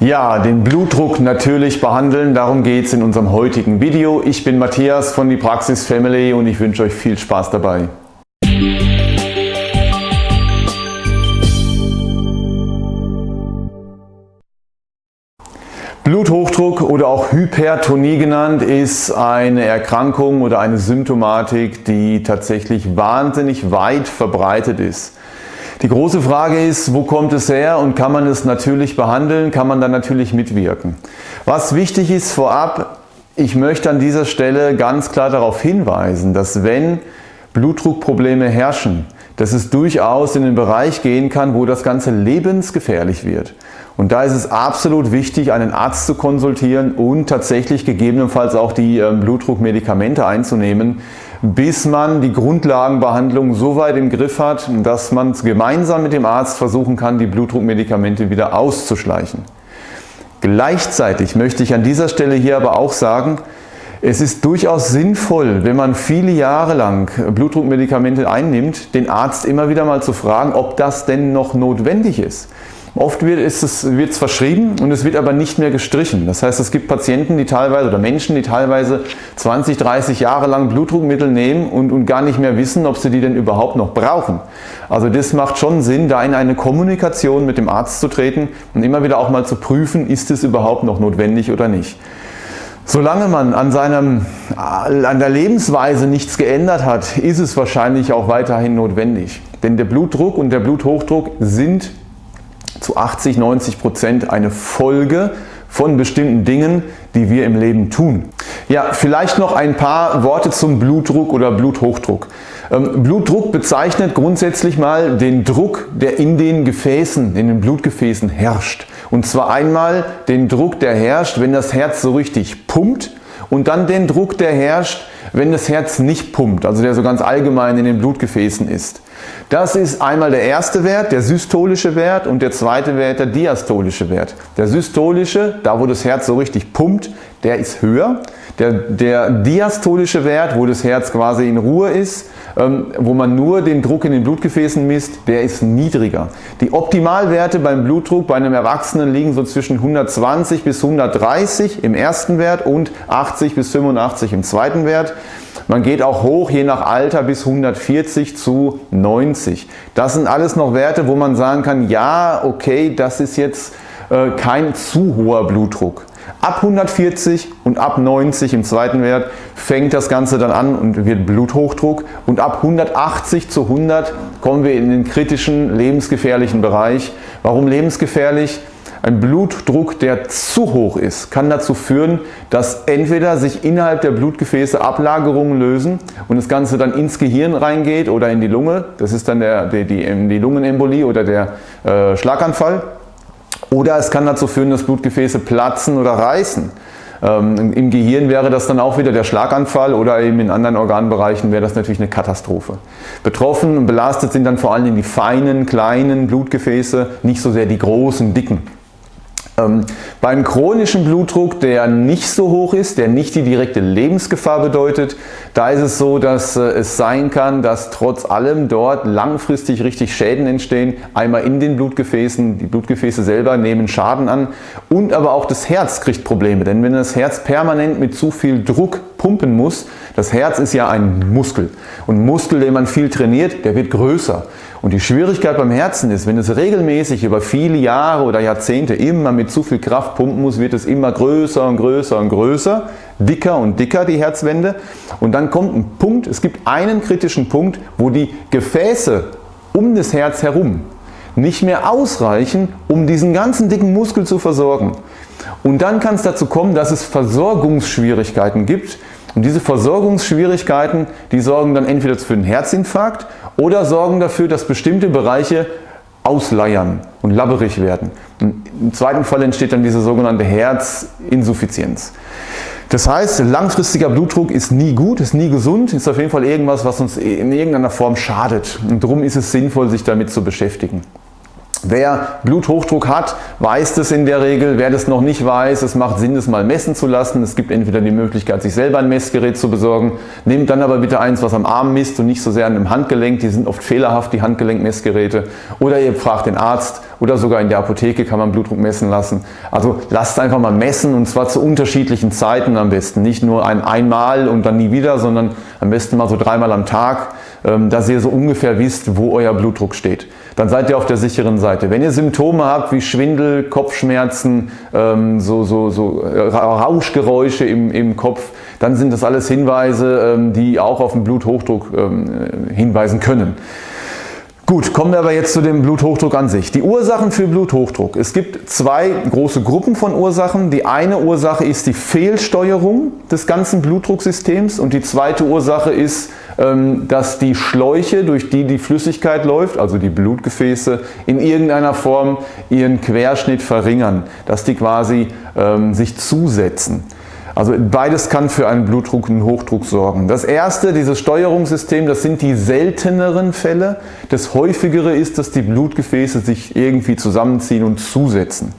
Ja, den Blutdruck natürlich behandeln, darum geht es in unserem heutigen Video. Ich bin Matthias von die Praxis Family und ich wünsche euch viel Spaß dabei. Bluthochdruck oder auch Hypertonie genannt ist eine Erkrankung oder eine Symptomatik, die tatsächlich wahnsinnig weit verbreitet ist. Die große Frage ist, wo kommt es her und kann man es natürlich behandeln, kann man dann natürlich mitwirken. Was wichtig ist vorab, ich möchte an dieser Stelle ganz klar darauf hinweisen, dass wenn Blutdruckprobleme herrschen, dass es durchaus in den Bereich gehen kann, wo das Ganze lebensgefährlich wird. Und da ist es absolut wichtig, einen Arzt zu konsultieren und tatsächlich gegebenenfalls auch die ähm, Blutdruckmedikamente einzunehmen, bis man die Grundlagenbehandlung so weit im Griff hat, dass man gemeinsam mit dem Arzt versuchen kann, die Blutdruckmedikamente wieder auszuschleichen. Gleichzeitig möchte ich an dieser Stelle hier aber auch sagen, es ist durchaus sinnvoll, wenn man viele Jahre lang Blutdruckmedikamente einnimmt, den Arzt immer wieder mal zu fragen, ob das denn noch notwendig ist. Oft wird es wird verschrieben und es wird aber nicht mehr gestrichen. Das heißt, es gibt Patienten, die teilweise oder Menschen, die teilweise 20, 30 Jahre lang Blutdruckmittel nehmen und, und gar nicht mehr wissen, ob sie die denn überhaupt noch brauchen. Also das macht schon Sinn, da in eine Kommunikation mit dem Arzt zu treten und immer wieder auch mal zu prüfen, ist es überhaupt noch notwendig oder nicht. Solange man an, seinem, an der Lebensweise nichts geändert hat, ist es wahrscheinlich auch weiterhin notwendig. Denn der Blutdruck und der Bluthochdruck sind zu 80, 90 Prozent eine Folge von bestimmten Dingen, die wir im Leben tun. Ja, vielleicht noch ein paar Worte zum Blutdruck oder Bluthochdruck. Ähm, Blutdruck bezeichnet grundsätzlich mal den Druck, der in den Gefäßen, in den Blutgefäßen herrscht. Und zwar einmal den Druck, der herrscht, wenn das Herz so richtig pumpt und dann den Druck, der herrscht, wenn das Herz nicht pumpt, also der so ganz allgemein in den Blutgefäßen ist. Das ist einmal der erste Wert, der systolische Wert und der zweite Wert, der diastolische Wert. Der systolische, da wo das Herz so richtig pumpt, der ist höher. Der, der diastolische Wert, wo das Herz quasi in Ruhe ist, ähm, wo man nur den Druck in den Blutgefäßen misst, der ist niedriger. Die Optimalwerte beim Blutdruck bei einem Erwachsenen liegen so zwischen 120 bis 130 im ersten Wert und 80 bis 85 im zweiten Wert. Man geht auch hoch, je nach Alter, bis 140 zu 90. Das sind alles noch Werte, wo man sagen kann, ja, okay, das ist jetzt äh, kein zu hoher Blutdruck. Ab 140 und ab 90 im zweiten Wert fängt das Ganze dann an und wird Bluthochdruck und ab 180 zu 100 kommen wir in den kritischen, lebensgefährlichen Bereich. Warum lebensgefährlich? Ein Blutdruck, der zu hoch ist, kann dazu führen, dass entweder sich innerhalb der Blutgefäße Ablagerungen lösen und das Ganze dann ins Gehirn reingeht oder in die Lunge. Das ist dann der, die, die, die Lungenembolie oder der äh, Schlaganfall. Oder es kann dazu führen, dass Blutgefäße platzen oder reißen. Ähm, Im Gehirn wäre das dann auch wieder der Schlaganfall oder eben in anderen Organbereichen wäre das natürlich eine Katastrophe. Betroffen und belastet sind dann vor allem die feinen, kleinen Blutgefäße, nicht so sehr die großen, dicken. Ähm, beim chronischen Blutdruck, der nicht so hoch ist, der nicht die direkte Lebensgefahr bedeutet, da ist es so, dass äh, es sein kann, dass trotz allem dort langfristig richtig Schäden entstehen. Einmal in den Blutgefäßen, die Blutgefäße selber nehmen Schaden an und aber auch das Herz kriegt Probleme. Denn wenn das Herz permanent mit zu viel Druck pumpen muss, das Herz ist ja ein Muskel und Muskel, den man viel trainiert, der wird größer. Und die Schwierigkeit beim Herzen ist, wenn es regelmäßig über viele Jahre oder Jahrzehnte immer mit zu viel Kraft pumpen muss, wird es immer größer und größer und größer, dicker und dicker die Herzwände. Und dann kommt ein Punkt, es gibt einen kritischen Punkt, wo die Gefäße um das Herz herum nicht mehr ausreichen, um diesen ganzen dicken Muskel zu versorgen. Und dann kann es dazu kommen, dass es Versorgungsschwierigkeiten gibt. Und diese Versorgungsschwierigkeiten, die sorgen dann entweder für einen Herzinfarkt oder sorgen dafür, dass bestimmte Bereiche ausleiern und labberig werden. Im zweiten Fall entsteht dann diese sogenannte Herzinsuffizienz. Das heißt, langfristiger Blutdruck ist nie gut, ist nie gesund, ist auf jeden Fall irgendwas, was uns in irgendeiner Form schadet. Und darum ist es sinnvoll, sich damit zu beschäftigen. Wer Bluthochdruck hat, weiß das in der Regel. Wer das noch nicht weiß, es macht Sinn, das mal messen zu lassen. Es gibt entweder die Möglichkeit, sich selber ein Messgerät zu besorgen. Nehmt dann aber bitte eins, was am Arm misst und nicht so sehr an dem Handgelenk. Die sind oft fehlerhaft, die Handgelenkmessgeräte. Oder ihr fragt den Arzt oder sogar in der Apotheke kann man Blutdruck messen lassen. Also lasst einfach mal messen und zwar zu unterschiedlichen Zeiten am besten. Nicht nur ein einmal und dann nie wieder, sondern am besten mal so dreimal am Tag, ähm, dass ihr so ungefähr wisst, wo euer Blutdruck steht dann seid ihr auf der sicheren Seite. Wenn ihr Symptome habt wie Schwindel, Kopfschmerzen, ähm, so, so, so äh, Rauschgeräusche im, im Kopf, dann sind das alles Hinweise, ähm, die auch auf den Bluthochdruck ähm, hinweisen können. Gut, kommen wir aber jetzt zu dem Bluthochdruck an sich. Die Ursachen für Bluthochdruck. Es gibt zwei große Gruppen von Ursachen. Die eine Ursache ist die Fehlsteuerung des ganzen Blutdrucksystems und die zweite Ursache ist, dass die Schläuche, durch die die Flüssigkeit läuft, also die Blutgefäße, in irgendeiner Form ihren Querschnitt verringern, dass die quasi ähm, sich zusetzen. Also beides kann für einen Blutdruck und Hochdruck sorgen. Das erste, dieses Steuerungssystem, das sind die selteneren Fälle. Das häufigere ist, dass die Blutgefäße sich irgendwie zusammenziehen und zusetzen.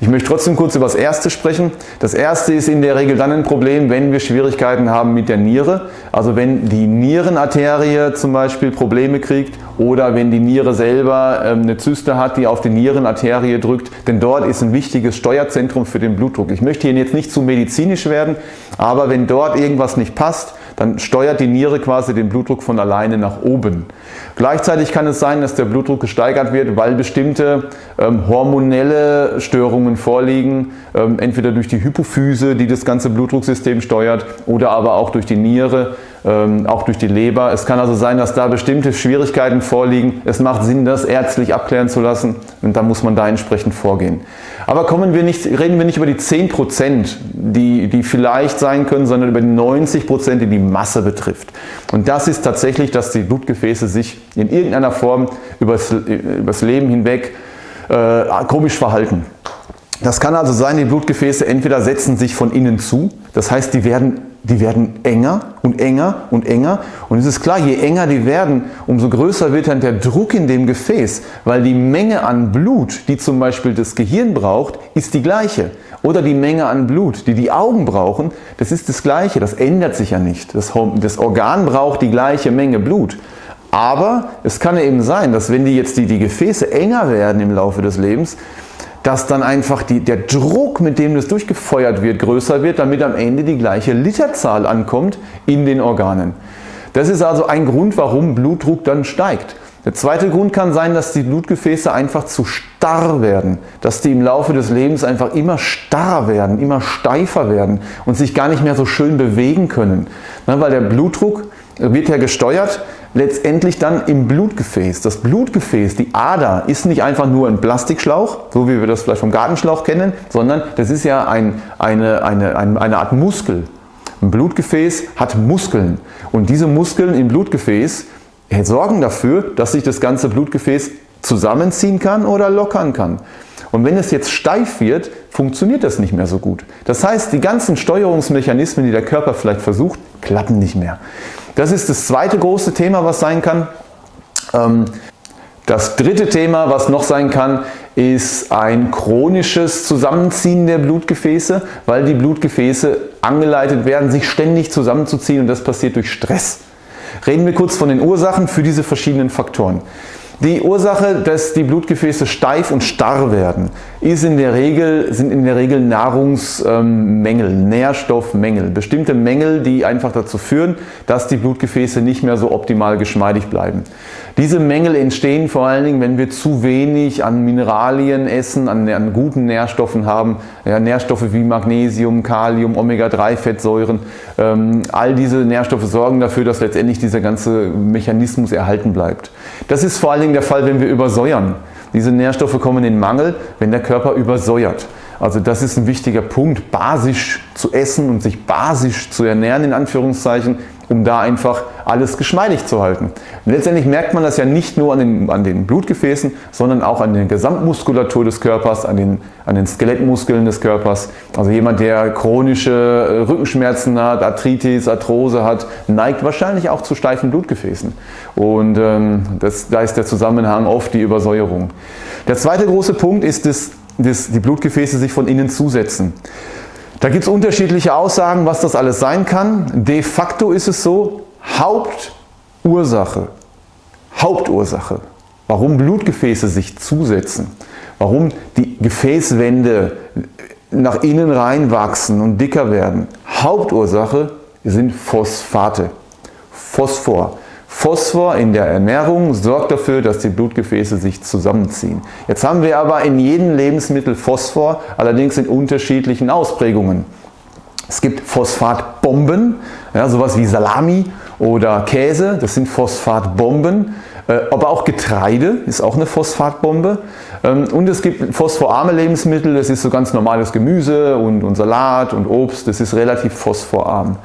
Ich möchte trotzdem kurz über das erste sprechen. Das erste ist in der Regel dann ein Problem, wenn wir Schwierigkeiten haben mit der Niere. Also wenn die Nierenarterie zum Beispiel Probleme kriegt oder wenn die Niere selber ähm, eine Zyste hat, die auf die Nierenarterie drückt. Denn dort ist ein wichtiges Steuerzentrum für den Blutdruck. Ich möchte hier jetzt nicht zu medizinisch werden, aber wenn dort irgendwas nicht passt, dann steuert die Niere quasi den Blutdruck von alleine nach oben. Gleichzeitig kann es sein, dass der Blutdruck gesteigert wird, weil bestimmte ähm, hormonelle Störungen vorliegen, ähm, entweder durch die Hypophyse, die das ganze Blutdrucksystem steuert, oder aber auch durch die Niere, auch durch die Leber. Es kann also sein, dass da bestimmte Schwierigkeiten vorliegen. Es macht Sinn, das ärztlich abklären zu lassen und da muss man da entsprechend vorgehen. Aber kommen wir nicht, reden wir nicht über die 10%, die, die vielleicht sein können, sondern über die 90%, die die Masse betrifft. Und das ist tatsächlich, dass die Blutgefäße sich in irgendeiner Form übers, übers Leben hinweg äh, komisch verhalten. Das kann also sein, die Blutgefäße entweder setzen sich von innen zu, das heißt, die werden die werden enger und enger und enger. Und es ist klar, je enger die werden, umso größer wird dann der Druck in dem Gefäß, weil die Menge an Blut, die zum Beispiel das Gehirn braucht, ist die gleiche. Oder die Menge an Blut, die die Augen brauchen, das ist das gleiche, das ändert sich ja nicht. Das, das Organ braucht die gleiche Menge Blut. Aber es kann eben sein, dass wenn die jetzt die, die Gefäße enger werden im Laufe des Lebens, dass dann einfach die, der Druck, mit dem das durchgefeuert wird, größer wird, damit am Ende die gleiche Literzahl ankommt in den Organen. Das ist also ein Grund, warum Blutdruck dann steigt. Der zweite Grund kann sein, dass die Blutgefäße einfach zu starr werden, dass die im Laufe des Lebens einfach immer starrer werden, immer steifer werden und sich gar nicht mehr so schön bewegen können. Weil der Blutdruck wird ja gesteuert letztendlich dann im Blutgefäß. Das Blutgefäß, die Ader, ist nicht einfach nur ein Plastikschlauch, so wie wir das vielleicht vom Gartenschlauch kennen, sondern das ist ja ein, eine, eine, eine Art Muskel. Ein Blutgefäß hat Muskeln und diese Muskeln im Blutgefäß sorgen dafür, dass sich das ganze Blutgefäß zusammenziehen kann oder lockern kann. Und wenn es jetzt steif wird, funktioniert das nicht mehr so gut. Das heißt, die ganzen Steuerungsmechanismen, die der Körper vielleicht versucht, klappen nicht mehr. Das ist das zweite große Thema, was sein kann. Ähm, das dritte Thema, was noch sein kann, ist ein chronisches Zusammenziehen der Blutgefäße, weil die Blutgefäße angeleitet werden, sich ständig zusammenzuziehen und das passiert durch Stress. Reden wir kurz von den Ursachen für diese verschiedenen Faktoren. Die Ursache, dass die Blutgefäße steif und starr werden, ist in der Regel, sind in der Regel Nahrungsmängel, Nährstoffmängel. Bestimmte Mängel, die einfach dazu führen, dass die Blutgefäße nicht mehr so optimal geschmeidig bleiben. Diese Mängel entstehen vor allen Dingen, wenn wir zu wenig an Mineralien essen, an, an guten Nährstoffen haben. Ja, Nährstoffe wie Magnesium, Kalium, Omega-3-Fettsäuren. Ähm, all diese Nährstoffe sorgen dafür, dass letztendlich dieser ganze Mechanismus erhalten bleibt. Das ist vor allen Dingen der Fall, wenn wir übersäuern. Diese Nährstoffe kommen in Mangel, wenn der Körper übersäuert. Also das ist ein wichtiger Punkt, basisch zu essen und sich basisch zu ernähren in Anführungszeichen um da einfach alles geschmeidig zu halten. Und letztendlich merkt man das ja nicht nur an den, an den Blutgefäßen, sondern auch an der Gesamtmuskulatur des Körpers, an den, an den Skelettmuskeln des Körpers. Also jemand, der chronische äh, Rückenschmerzen hat, Arthritis, Arthrose hat, neigt wahrscheinlich auch zu steifen Blutgefäßen. Und ähm, das, da ist der Zusammenhang oft die Übersäuerung. Der zweite große Punkt ist, dass, dass die Blutgefäße sich von innen zusetzen. Da gibt es unterschiedliche Aussagen, was das alles sein kann. De facto ist es so, Hauptursache, Hauptursache, warum Blutgefäße sich zusetzen, warum die Gefäßwände nach innen reinwachsen und dicker werden. Hauptursache sind Phosphate, Phosphor. Phosphor in der Ernährung sorgt dafür, dass die Blutgefäße sich zusammenziehen. Jetzt haben wir aber in jedem Lebensmittel Phosphor, allerdings in unterschiedlichen Ausprägungen. Es gibt Phosphatbomben, ja, sowas wie Salami oder Käse, das sind Phosphatbomben. Äh, aber auch Getreide ist auch eine Phosphatbombe. Ähm, und es gibt phosphorarme Lebensmittel, das ist so ganz normales Gemüse und, und Salat und Obst, das ist relativ phosphorarm.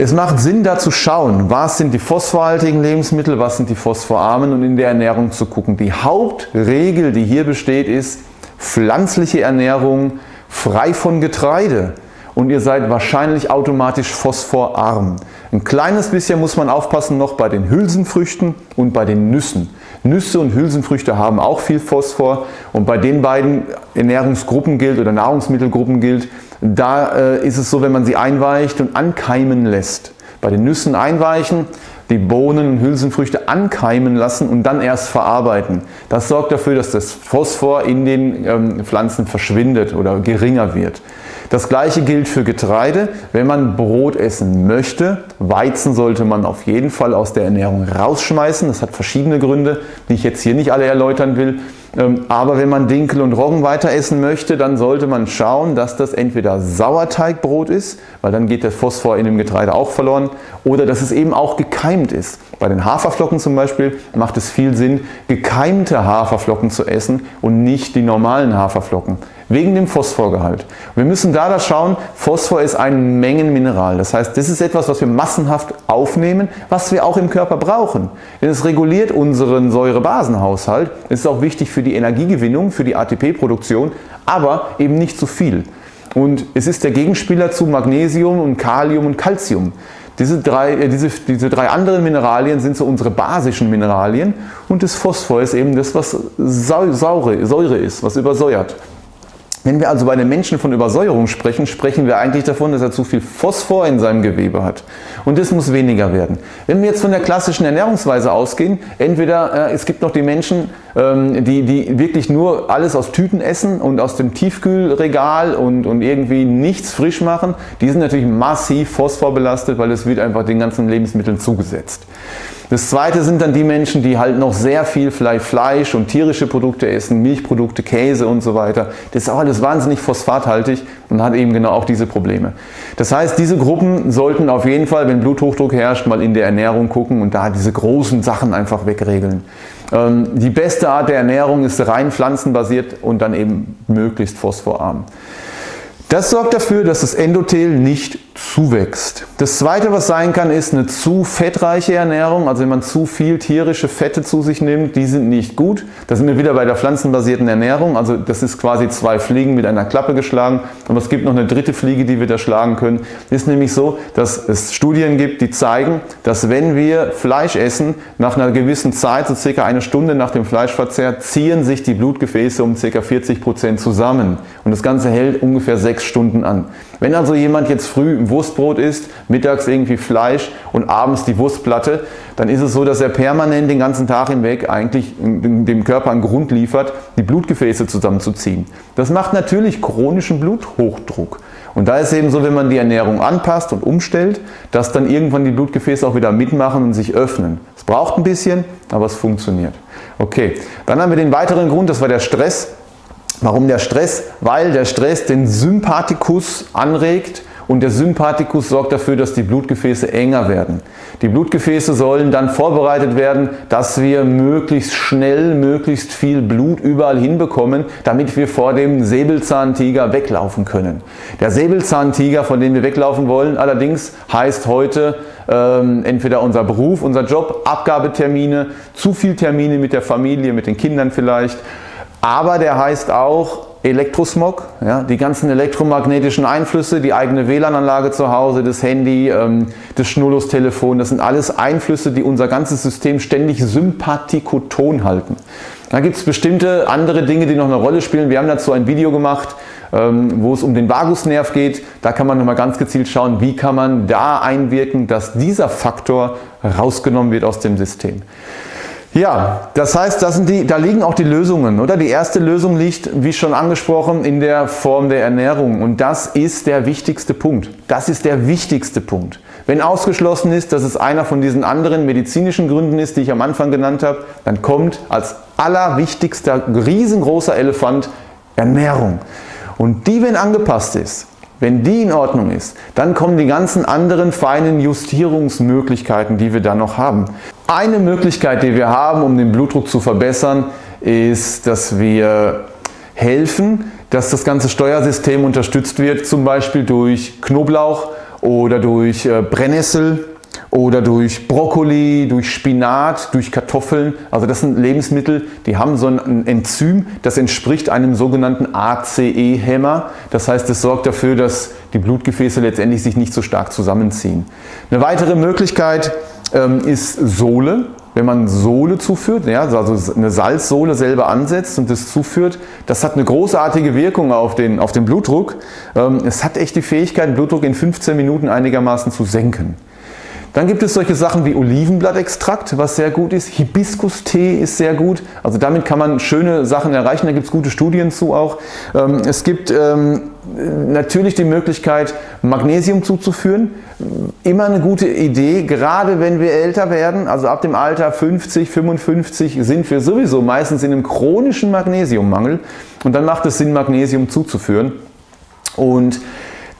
Es macht Sinn da zu schauen, was sind die phosphorhaltigen Lebensmittel, was sind die phosphorarmen und in der Ernährung zu gucken. Die Hauptregel, die hier besteht, ist pflanzliche Ernährung frei von Getreide und ihr seid wahrscheinlich automatisch phosphorarm. Ein kleines bisschen muss man aufpassen noch bei den Hülsenfrüchten und bei den Nüssen. Nüsse und Hülsenfrüchte haben auch viel Phosphor und bei den beiden Ernährungsgruppen gilt oder Nahrungsmittelgruppen gilt, da äh, ist es so, wenn man sie einweicht und ankeimen lässt. Bei den Nüssen einweichen, die Bohnen und Hülsenfrüchte ankeimen lassen und dann erst verarbeiten. Das sorgt dafür, dass das Phosphor in den ähm, Pflanzen verschwindet oder geringer wird. Das gleiche gilt für Getreide. Wenn man Brot essen möchte, Weizen sollte man auf jeden Fall aus der Ernährung rausschmeißen. Das hat verschiedene Gründe, die ich jetzt hier nicht alle erläutern will. Ähm, aber wenn man Dinkel und Roggen weiter essen möchte, dann sollte man schauen, dass das entweder Sauerteigbrot ist, weil dann geht der Phosphor in dem Getreide auch verloren, oder dass es eben auch gekeimt ist. Bei den Haferflocken zum Beispiel macht es viel Sinn, gekeimte Haferflocken zu essen und nicht die normalen Haferflocken wegen dem Phosphorgehalt. Wir müssen da da schauen, Phosphor ist ein Mengenmineral. Das heißt, das ist etwas, was wir massenhaft aufnehmen, was wir auch im Körper brauchen. Denn es reguliert unseren Säurebasenhaushalt. Es ist auch wichtig für die Energiegewinnung, für die ATP-Produktion, aber eben nicht zu viel. Und es ist der Gegenspieler zu Magnesium und Kalium und Calcium. Diese drei, äh, diese, diese drei anderen Mineralien sind so unsere basischen Mineralien und das Phosphor ist eben das, was Säure, Säure ist, was übersäuert. Wenn wir also bei den Menschen von Übersäuerung sprechen, sprechen wir eigentlich davon, dass er zu viel Phosphor in seinem Gewebe hat. Und das muss weniger werden. Wenn wir jetzt von der klassischen Ernährungsweise ausgehen, entweder äh, es gibt noch die Menschen, ähm, die, die wirklich nur alles aus Tüten essen und aus dem Tiefkühlregal und, und irgendwie nichts frisch machen, die sind natürlich massiv phosphorbelastet, weil es wird einfach den ganzen Lebensmitteln zugesetzt. Das zweite sind dann die Menschen, die halt noch sehr viel vielleicht Fleisch und tierische Produkte essen, Milchprodukte, Käse und so weiter. Das ist auch alles wahnsinnig phosphathaltig und hat eben genau auch diese Probleme. Das heißt, diese Gruppen sollten auf jeden Fall, wenn Bluthochdruck herrscht, mal in der Ernährung gucken und da diese großen Sachen einfach wegregeln. Ähm, die beste Art der Ernährung ist rein pflanzenbasiert und dann eben möglichst phosphorarm. Das sorgt dafür, dass das Endothel nicht zuwächst. Das zweite, was sein kann, ist eine zu fettreiche Ernährung. Also wenn man zu viel tierische Fette zu sich nimmt, die sind nicht gut. Da sind wir wieder bei der pflanzenbasierten Ernährung. Also das ist quasi zwei Fliegen mit einer Klappe geschlagen. Aber es gibt noch eine dritte Fliege, die wir da schlagen können. Ist nämlich so, dass es Studien gibt, die zeigen, dass wenn wir Fleisch essen, nach einer gewissen Zeit, so circa eine Stunde nach dem Fleischverzehr, ziehen sich die Blutgefäße um circa 40 Prozent zusammen. Und das Ganze hält ungefähr sechs Stunden an. Wenn also jemand jetzt früh Wurstbrot isst, mittags irgendwie Fleisch und abends die Wurstplatte, dann ist es so, dass er permanent den ganzen Tag hinweg eigentlich dem Körper einen Grund liefert, die Blutgefäße zusammenzuziehen. Das macht natürlich chronischen Bluthochdruck. Und da ist eben so, wenn man die Ernährung anpasst und umstellt, dass dann irgendwann die Blutgefäße auch wieder mitmachen und sich öffnen. Es braucht ein bisschen, aber es funktioniert. Okay, dann haben wir den weiteren Grund, das war der Stress. Warum der Stress? Weil der Stress den Sympathikus anregt und der Sympathikus sorgt dafür, dass die Blutgefäße enger werden. Die Blutgefäße sollen dann vorbereitet werden, dass wir möglichst schnell, möglichst viel Blut überall hinbekommen, damit wir vor dem Säbelzahntiger weglaufen können. Der Säbelzahntiger, von dem wir weglaufen wollen, allerdings heißt heute ähm, entweder unser Beruf, unser Job, Abgabetermine, zu viel Termine mit der Familie, mit den Kindern vielleicht. Aber der heißt auch Elektrosmog, ja, die ganzen elektromagnetischen Einflüsse, die eigene WLAN-Anlage zu Hause, das Handy, ähm, das Schnurlustelefon, das sind alles Einflüsse, die unser ganzes System ständig sympathikoton halten. Da gibt es bestimmte andere Dinge, die noch eine Rolle spielen. Wir haben dazu ein Video gemacht, ähm, wo es um den Vagusnerv geht. Da kann man nochmal ganz gezielt schauen, wie kann man da einwirken, dass dieser Faktor rausgenommen wird aus dem System. Ja, das heißt, das die, da liegen auch die Lösungen. Oder? Die erste Lösung liegt, wie schon angesprochen, in der Form der Ernährung. Und das ist der wichtigste Punkt. Das ist der wichtigste Punkt. Wenn ausgeschlossen ist, dass es einer von diesen anderen medizinischen Gründen ist, die ich am Anfang genannt habe, dann kommt als allerwichtigster, riesengroßer Elefant Ernährung. Und die, wenn angepasst ist, wenn die in Ordnung ist, dann kommen die ganzen anderen feinen Justierungsmöglichkeiten, die wir dann noch haben. Eine Möglichkeit, die wir haben, um den Blutdruck zu verbessern, ist, dass wir helfen, dass das ganze Steuersystem unterstützt wird, zum Beispiel durch Knoblauch oder durch äh, Brennnessel oder durch Brokkoli, durch Spinat, durch Kartoffeln. Also das sind Lebensmittel, die haben so ein Enzym, das entspricht einem sogenannten ACE-Hämmer. Das heißt, es sorgt dafür, dass die Blutgefäße letztendlich sich nicht so stark zusammenziehen. Eine weitere Möglichkeit ähm, ist Sohle. Wenn man Sohle zuführt, ja, also eine Salzsohle selber ansetzt und das zuführt, das hat eine großartige Wirkung auf den, auf den Blutdruck. Ähm, es hat echt die Fähigkeit, Blutdruck in 15 Minuten einigermaßen zu senken. Dann gibt es solche Sachen wie Olivenblattextrakt, was sehr gut ist. Hibiskus-Tee ist sehr gut. Also damit kann man schöne Sachen erreichen. Da gibt es gute Studien zu auch. Ähm, es gibt ähm, natürlich die Möglichkeit, Magnesium zuzuführen. Immer eine gute Idee, gerade wenn wir älter werden, also ab dem Alter 50, 55 sind wir sowieso meistens in einem chronischen Magnesiummangel und dann macht es Sinn, Magnesium zuzuführen. Und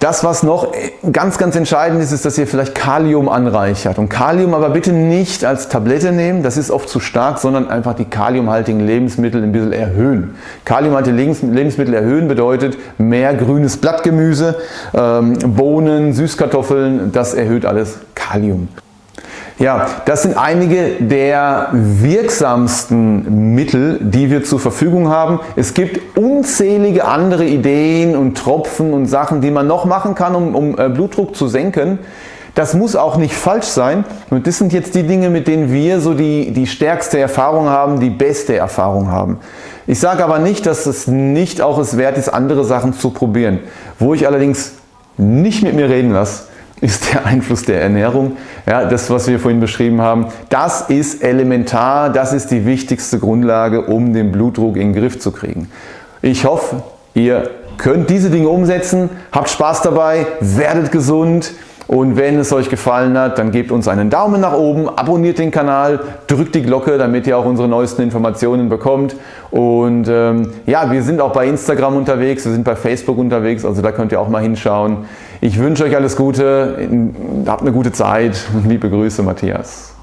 das, was noch ganz, ganz entscheidend ist, ist, dass ihr vielleicht Kalium anreichert. Und Kalium aber bitte nicht als Tablette nehmen, das ist oft zu stark, sondern einfach die kaliumhaltigen Lebensmittel ein bisschen erhöhen. Kaliumhaltige Lebensmittel erhöhen bedeutet mehr grünes Blattgemüse, ähm, Bohnen, Süßkartoffeln, das erhöht alles Kalium. Ja, das sind einige der wirksamsten Mittel, die wir zur Verfügung haben. Es gibt unzählige andere Ideen und Tropfen und Sachen, die man noch machen kann, um, um äh, Blutdruck zu senken. Das muss auch nicht falsch sein und das sind jetzt die Dinge, mit denen wir so die, die stärkste Erfahrung haben, die beste Erfahrung haben. Ich sage aber nicht, dass es nicht auch es wert ist, andere Sachen zu probieren. Wo ich allerdings nicht mit mir reden lasse, ist der Einfluss der Ernährung. Ja, das, was wir vorhin beschrieben haben, das ist elementar, das ist die wichtigste Grundlage, um den Blutdruck in den Griff zu kriegen. Ich hoffe, ihr könnt diese Dinge umsetzen, habt Spaß dabei, werdet gesund und wenn es euch gefallen hat, dann gebt uns einen Daumen nach oben, abonniert den Kanal, drückt die Glocke, damit ihr auch unsere neuesten Informationen bekommt. Und ähm, ja, wir sind auch bei Instagram unterwegs, wir sind bei Facebook unterwegs, also da könnt ihr auch mal hinschauen. Ich wünsche euch alles Gute, habt eine gute Zeit. Liebe Grüße, Matthias.